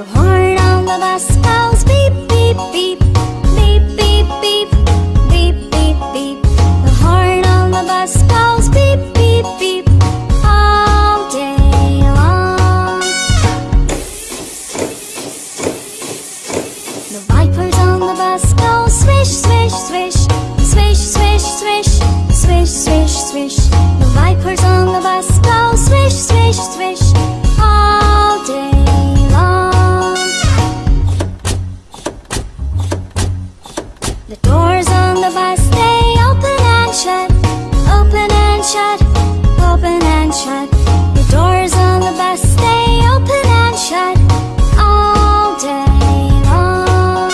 The hard on the bus The doors on the bus they open and shut, open and shut, open and shut. The doors on the bus they open and shut all day long.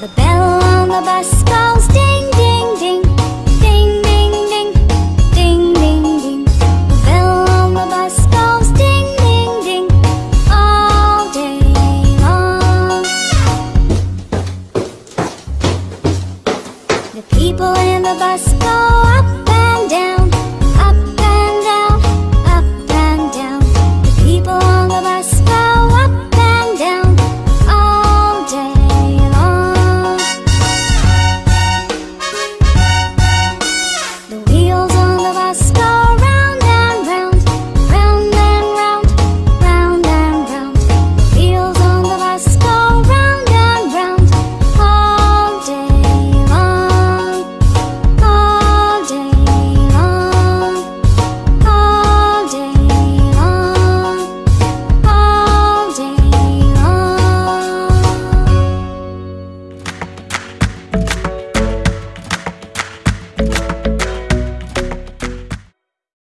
The bell on the bus goes The people in the bus go up